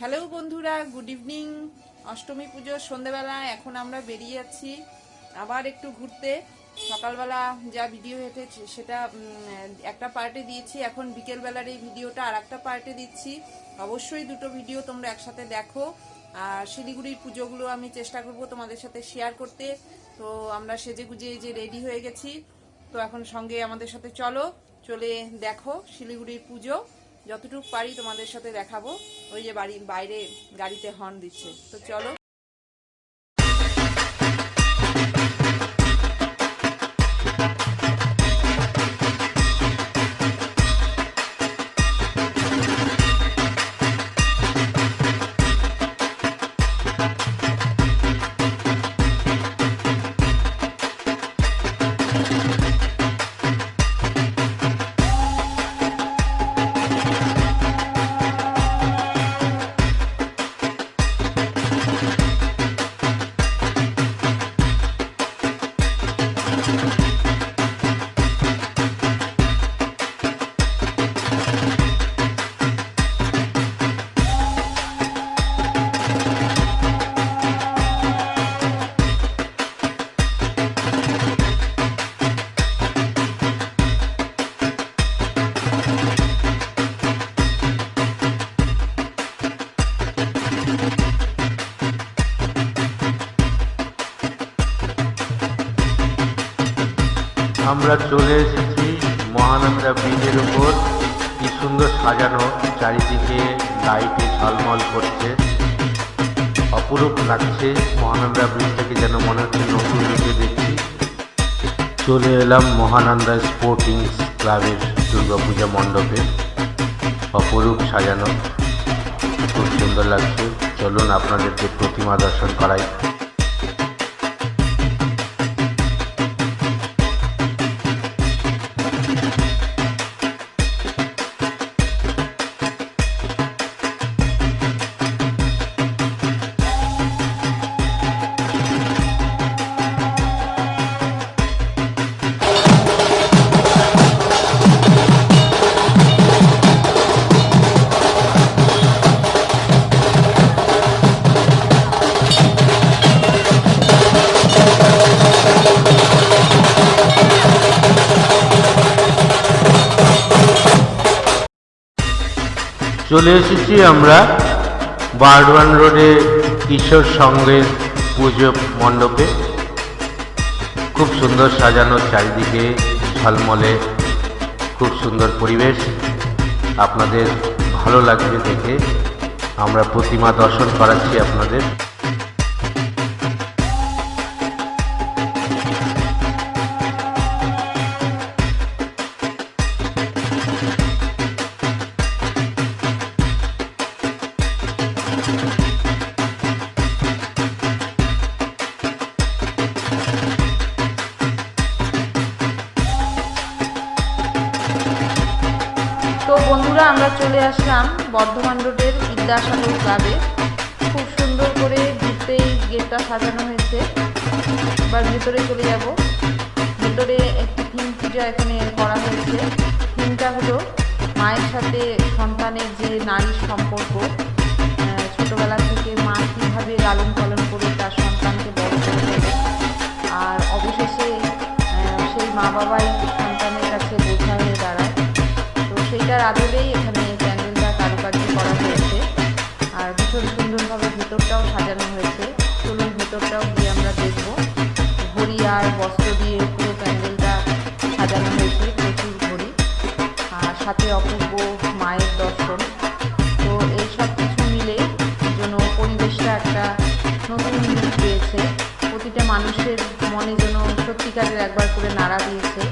Hello বন্ধুরা, good evening, Ashtami পুজোর সন্ধেবেলা, এখন আমরা বেরিয়ে যাচ্ছি আবার একটু ঘুরতে। সকালবেলা যা ভিডিও হেঁটেছে সেটা একটা পার্টে দিয়েছি। এখন বিকেলবেলার এই ভিডিওটা আর একটা পার্টে দিচ্ছি। অবশ্যই দুটো ভিডিও তোমরা একসাথে দেখো। আর শিলিগুড়ির পুজোগুলো আমি চেষ্টা করব তোমাদের সাথে শেয়ার করতে। তো আমরা সেজে গুজে যে রেডি হয়ে গেছি, তো এখন সঙ্গে আমাদের সাথে চলো, চলে দেখো শিলিগুড়ির পুজো। যতটুকু পারি তোমাদের সাথে দেখাবো। ওই যে বাড়ি বাইরে গাড়িতে হর্ন দিচ্ছে। তো চলো আমরা চলে এসেছি মহানন্দা ব্রিজের উপর। কি সুন্দর সাজানো চারিদিকে লাইটে ঝলমল করছে। অপরূপ লাগছে মহানন্দা ব্রিজ থেকে যেন মনে হচ্ছে নতুন রূপে দেখছি। চলে এলাম মহানন্দা স্পোর্টিং ক্লাবের দুর্গাপূজা মণ্ডপে। অপরূপ সাজানো। খুব সুন্দর লাগছে। চলুন আপনাদেরকে প্রতিমা দর্শন করাই। চলে এসেছি আমরা বারওয়ান রোডে কিশোর সঙ্গের পুজো মণ্ডপে। খুব সুন্দর সাজানো চারিদিকে ঝলমলে, খুব সুন্দর পরিবেশ। আপনাদের ভালো লাগবে দেখে। আমরা প্রতিমা দর্শন করাচ্ছি আপনাদের। বন্ধুরা, আমরা চলে আসলাম বর্ধমান রোডের বিদ্যাসাগর ক্লাবে। খুব সুন্দর করে ভিতরেই গেটটা সাজানো হয়েছে। এবার ভেতরে চলে যাব। ভেতরে একটি থিম পূজা এখানে করা হয়েছে। থিমটা হলো মায়ের সাথে সন্তানের যে নারীর সম্পর্ক। ছোটোবেলা থেকে মা কীভাবে লালন পালন করে তার সন্তানকে বড় করে আর অবশেষে সেই মা বাবাই তো আদলেই এখানে প্যান্ডেলটা কারুকার্য করা হয়েছে। আর ভীষণ সুন্দরভাবে ভেতরটাও সাজানো হয়েছে। চলুন ভেতরটাও গিয়ে আমরা দেখব। ঘড়ি আর বস্ত্র দিয়ে পুরো প্যান্ডেলটা সাজানো হয়েছে, প্রচুর ঘড়ি। আর সাথে অপূর্ব মায়ের দর্শন। তো এই সব কিছু মিলে যেন পরিবেশটা একটা নতুন রূপ পেয়েছে। প্রতিটা মানুষের মনে যেন সত্যিকারের একবার করে নাড়া দিয়েছে।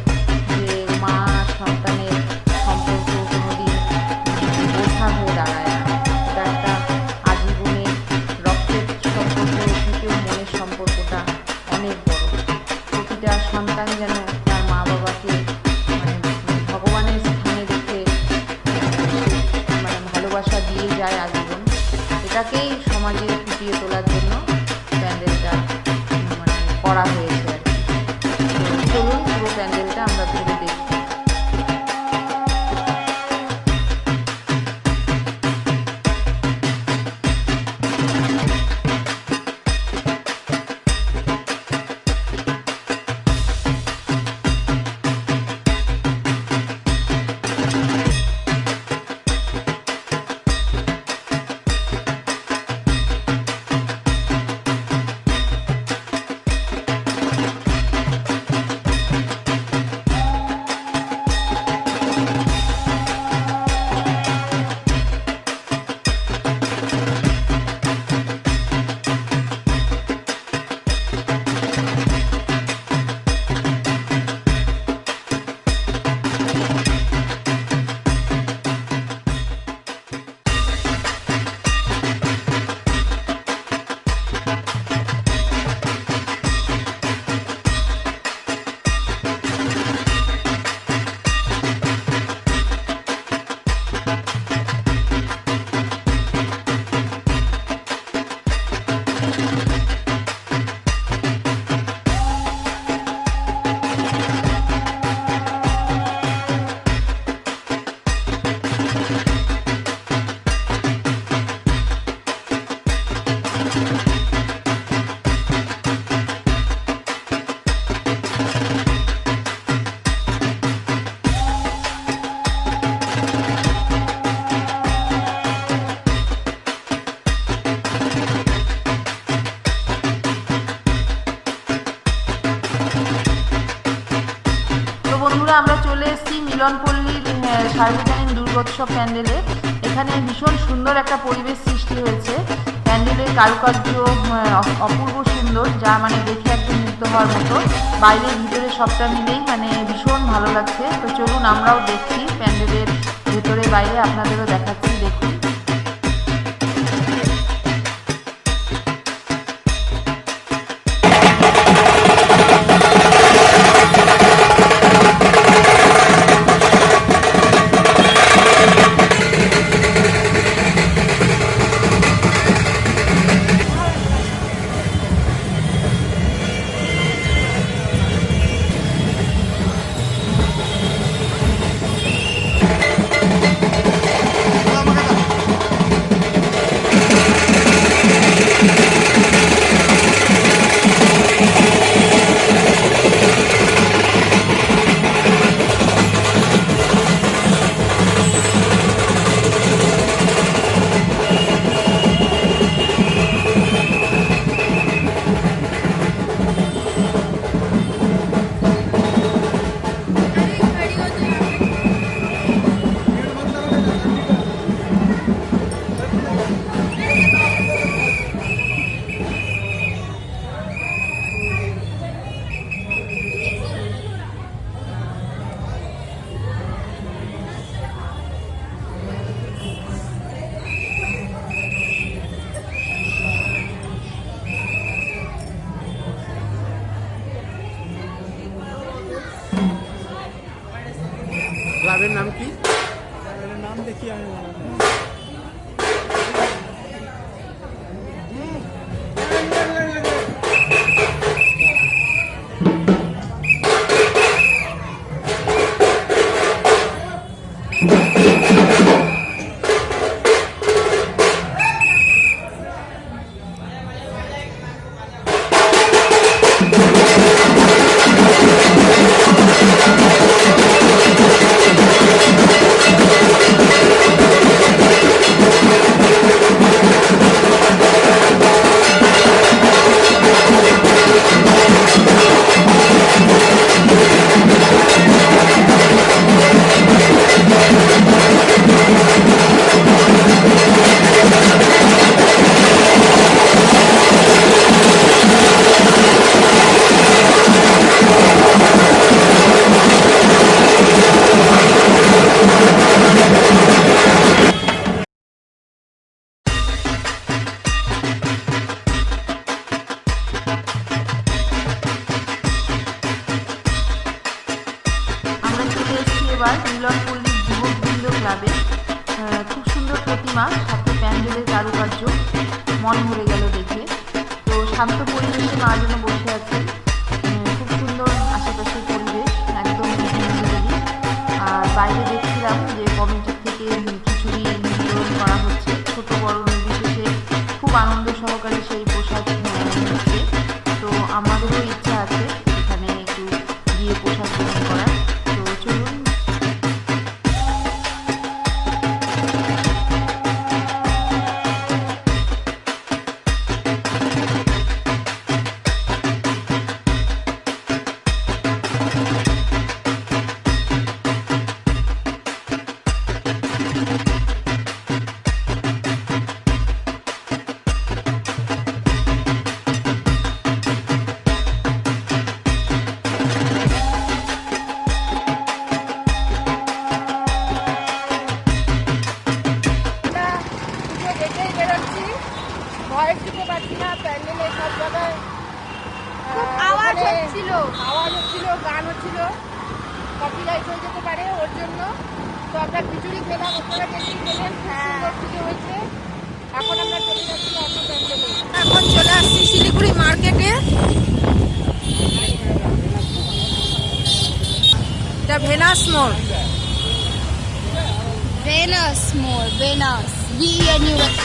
কারুকার্য অপূর্ব সুন্দর, যা মানে দেখে একদম মুগ্ধ হওয়ার মতো। বাইরে ভিতরে সবটা মিলেই মানে ভীষণ ভালো লাগছে। তো চলুন আমরাও দেখছি প্যান্ডেলের ভেতরে, বাইরে আপনাদেরও দেখাচ্ছি, দেখুন। এবার মিলনপল্লীর যুবকবৃন্দ ক্লাবে খুব সুন্দর প্রতিমা সাথে প্যান্ডেলের কারুকার্য, মন ভরে গেল দেখে তো শান্ত পরিবেশে মা যেন বসে আছে খুব সুন্দর আশেপাশের পরিবেশ, একদম। আর বাইরে দেখছিলাম যে কমিটির থেকে খিচুড়ি বিতরণ করা হচ্ছে, ছোট বড় নির্বিশেষে খুব আনন্দ দেখেই বেরোচ্ছি। ভয়েস দিতে পারছি না প্যান্ডেলে সব জায়গায় আওয়াজ হচ্ছিল। আওয়াজ হচ্ছিল গান হচ্ছিল। কপিরাইট হয়ে যেতে পারে ওর জন্য। তো আমরা খিচুড়ি খেলাম আপনারা দেখি খেলেন খুব সুন্দর হয়েছে। এখন আমরা চলে যাচ্ছি প্যান্ডেলে। এখন চলে আসছি শিলিগুড়ি মার্কেটে। এটা ভেনাস মোড়। Venus more, Venus. Венюс.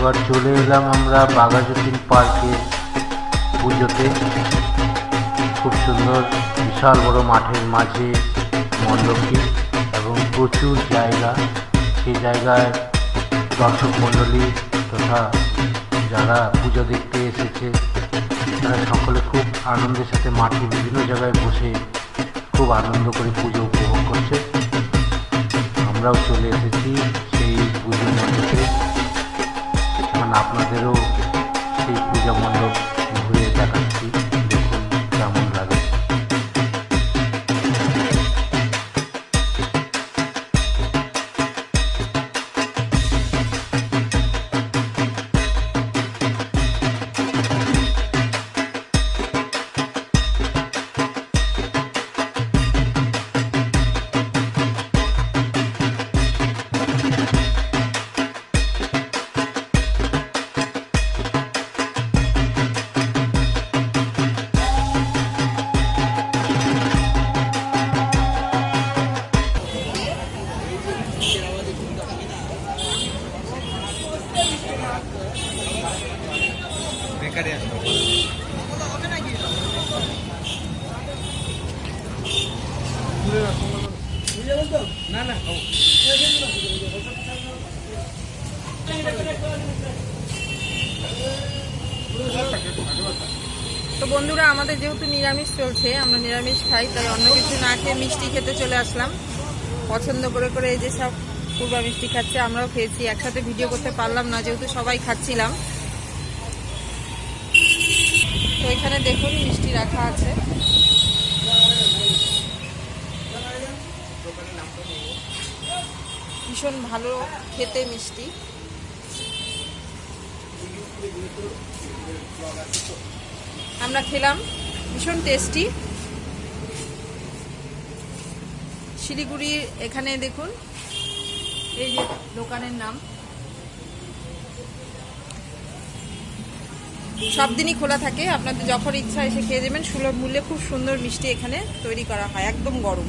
এবার চলে এলাম আমরা বাঘাযতীন পার্কে পুজোতে। খুব সুন্দর, বিশাল বড় মাঠের মাঝে মণ্ডপটি এবং প্রচুর জায়গা। সেই জায়গায় দর্শক মণ্ডলী তথা যারা পুজো দেখতে এসেছে, তারা সকলে খুব আনন্দের সাথে মাঠে বিভিন্ন জায়গায় বসে খুব আনন্দ করে পুজো উপভোগ করছে। আমরাও চলে এসেছি সেই পুজো মণ্ডপে। আপনাদেরও সেই পূজা মণ্ডপ চলছে আমরা নিরামিষ খাই তাই অন্য কিছু না খেয়ে মিষ্টি খেতে চলে আসলাম। পছন্দ করে করে এই যে সব পূর্বা মিষ্টি খাচ্ছে, আমরাও খেয়েছি, একসাথে ভিডিও করতে পারলাম না, যেহেতু সবাই খাচ্ছিলাম। তো এখানে দেখুন, মিষ্টি রাখা আছে। ভীষণ ভালো খেতে মিষ্টি। আমরা খেলাম। ভীষণ টেস্টি শিলিগুড়ির এখানে দেখুন, এই যে দোকানের নাম। সব দিনই খোলা থাকে, আপনাদের যখন ইচ্ছা এসে খেয়ে যাবেন সুলভ মূল্যে খুব সুন্দর মিষ্টি এখানে তৈরি করা হয়, একদম গরম।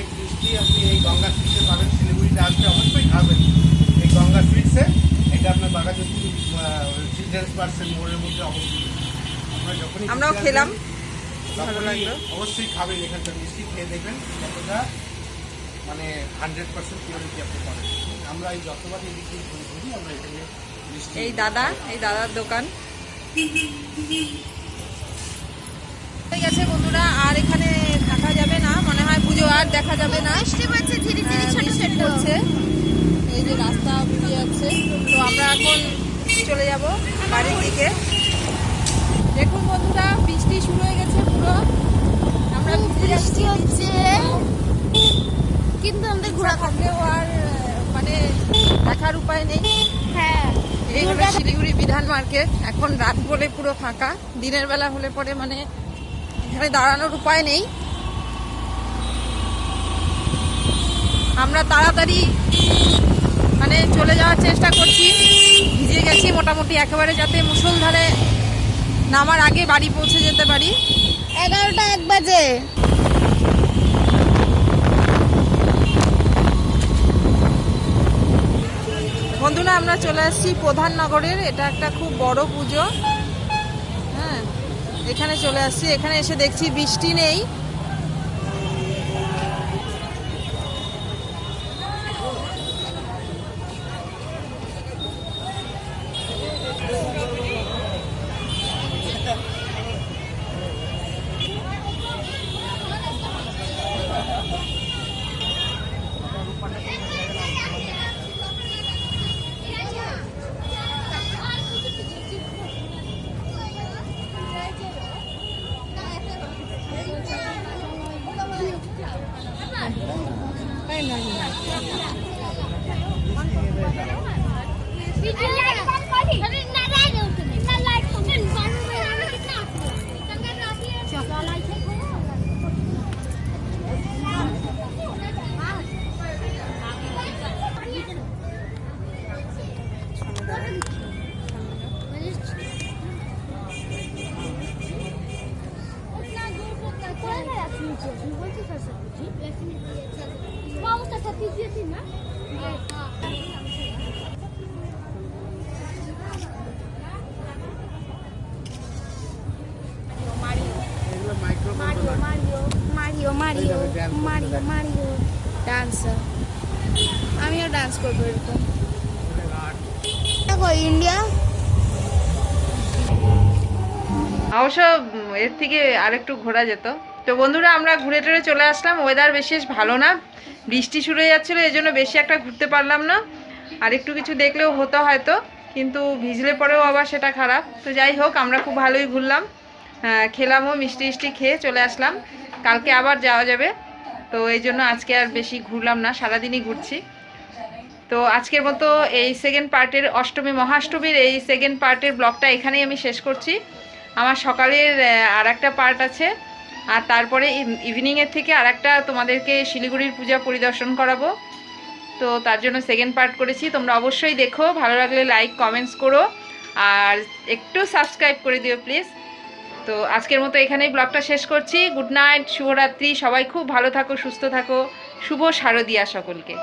এই বৃষ্টি আপনি এই গঙ্গা সুইটসে পাবেন, শিলিগুড়িতে আসলে অবশ্যই খাবেন। এই গঙ্গা সুইটসে এটা আপনার বাঘাযতীন চিলড্রেন্স পার্সেন্ট মোড়ের মধ্যে অবস্থিত আপনারা যখনই আমরাও খেলাম। ভালো লাগল। অবশ্যই খাবেন এখানকার মিষ্টি খেয়ে দেখবেন কতটা মানে হান্ড্রেড পার্সেন্ট পিওরিটি আপনি পাবেন। আমরা এই যতবার এদিক ঘুরে ঘুরি আমরা এখানে মিষ্টি এই দাদা এই দাদার দোকান। হয়ে গেছে বন্ধুরা আর এখানে থাকা যাবে না মনে হয় পুজো আর দেখা যাবে না। বৃষ্টি পড়ছে ঝিরি হ্যাঁ, ছোট ছোট পড়ছে। এই যে রাস্তা বেরিয়ে যাচ্ছে। তো আমরা এখন চলে যাব বাড়ির দিকে। দেখুন বন্ধুরা বৃষ্টি শুরু হয়ে গেছে পুরো। আমরা বৃষ্টি হচ্ছে। কিন্তু আমাদের ঘোরা থাকলেও আর মানে দেখার উপায় নেই। হ্যাঁ। এই হলো শিলিগুড়ি বিধান মার্কেট। এখন রাত বলে পুরো ফাঁকা। দিনের বেলা হলে পরে মানে এখানে দাঁড়ানোর উপায় নেই। আমরা তাড়াতাড়ি মানে চলে যাওয়ার চেষ্টা করছি। ভিজে গেছি মোটামুটি একেবারে যাতে মুসলধারে নামার আগে বাড়ি পৌঁছে যেতে পারি। এগারোটা এক বাজে। বন্ধুরা আমরা চলে আসছি প্রধান নগরের। এটা একটা খুব বড় পুজো। হ্যাঁ এখানে চলে আসছি। এখানে এসে দেখছি বৃষ্টি নেই। মারিও মারিও মারিও ডান্সার আমিও ডান্স করব এরকম। দেখো ইন্ডিয়া অবশ্য এর থেকে আরেকটু ঘোরা যেত। তো বন্ধুরা, আমরা ঘুরে টুরে চলে আসলাম। ওয়েদার বিশেষ ভালো না। বৃষ্টি শুরু হয়ে যাচ্ছিল, এই জন্য বেশি একটা ঘুরতে পারলাম না। আর একটু কিছু দেখলেও হতো হয়তো, কিন্তু ভিজলে পরেও আবার সেটা খারাপ। তো যাই হোক, আমরা খুব ভালোই ঘুরলাম। খেলামও মিষ্টি মিষ্টি খেয়ে চলে আসলাম। কালকে আবার যাওয়া যাবে। তো এই জন্য আজকে আর বেশি ঘুরলাম না, সারাদিনই ঘুরছি। তো আজকের মতো এই সেকেন্ড পার্টের অষ্টমী, মহাষ্টমীর এই সেকেন্ড পার্টের ব্লগটা এখানেই আমি শেষ করছি। আমার সকালের আর একটা পার্ট আছে। আর তারপরে ইভিনিংয়ের থেকে আর একটা তোমাদেরকে শিলিগুড়ির পূজা পরিদর্শন করাবো। তো তার জন্য সেকেন্ড পার্ট করেছি। তোমরা অবশ্যই দেখো। ভালো লাগলে লাইক কমেন্টস করো। আর একটু সাবস্ক্রাইব করে দিও প্লিজ তো আজকের মতো এখানেই ব্লগটা শেষ করছি। গুড নাইট, শুভরাত্রি। সবাই খুব ভালো থাকো, সুস্থ থাকো। শুভ শারদিয়া সকলকে।